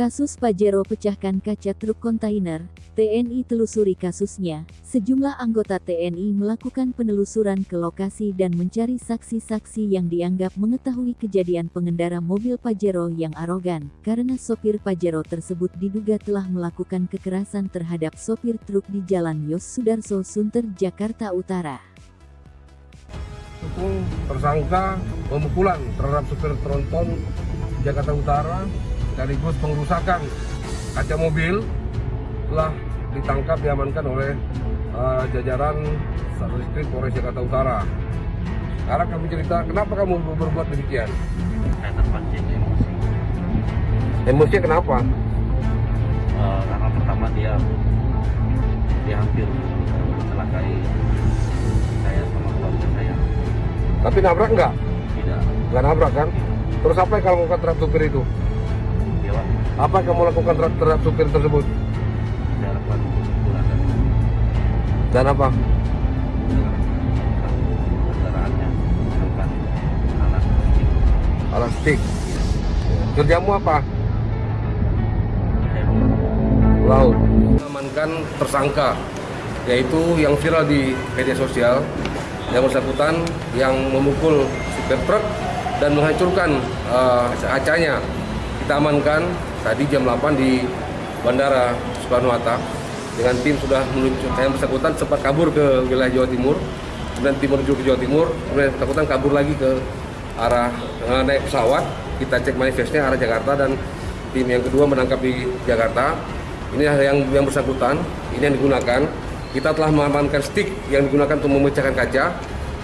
Kasus Pajero pecahkan kaca truk kontainer, TNI telusuri kasusnya. Sejumlah anggota TNI melakukan penelusuran ke lokasi dan mencari saksi-saksi yang dianggap mengetahui kejadian pengendara mobil Pajero yang arogan, karena sopir Pajero tersebut diduga telah melakukan kekerasan terhadap sopir truk di Jalan Yos Sudarso Sunter, Jakarta Utara. Tersangka pemukulan terhadap supir tronton Jakarta Utara sekaligus pengerusakan kaca mobil telah ditangkap diamankan oleh uh, jajaran Satreskrim Polres Jakarta Utara. Sekarang kami cerita kenapa kamu berbuat demikian? saya terpancing emosi Emosi kenapa? Eh, karena pertama dia dia hampir mencelakai saya sama keluarga saya Tapi nabrak nggak? tidak Nggak nabrak kan? Terus apa yang kamu lakukan terhadap supir itu? Pak, Apa yang kamu lakukan terhadap, supir tersebut? Dan apa? kendaraannya alat Alat stick. Kerjamu apa? laut mengamankan tersangka yaitu yang viral di media sosial yang bersangkutan yang memukul supir truk dan menghancurkan uh, kacanya kita amankan tadi jam 8 di Bandara Soekarno-Hatta dengan tim sudah menuju yang bersangkutan sempat kabur ke wilayah Jawa Timur. Kemudian tim menuju ke Jawa Timur. Kemudian bersangkutan kabur lagi ke arah eh, naik pesawat. Kita cek manifestnya arah Jakarta. Dan tim yang kedua menangkap di Jakarta. Ini yang yang bersangkutan. Ini yang digunakan. Kita telah mengamankan stick yang digunakan untuk memecahkan kaca.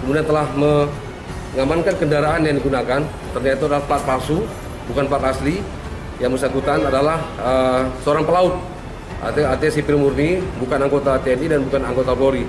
Kemudian telah mengamankan kendaraan yang digunakan. Ternyata adalah plat palsu bukan plat asli yang bersangkutan adalah eh, seorang pelaut artinya, artinya sipil murni bukan anggota TNI dan bukan anggota Polri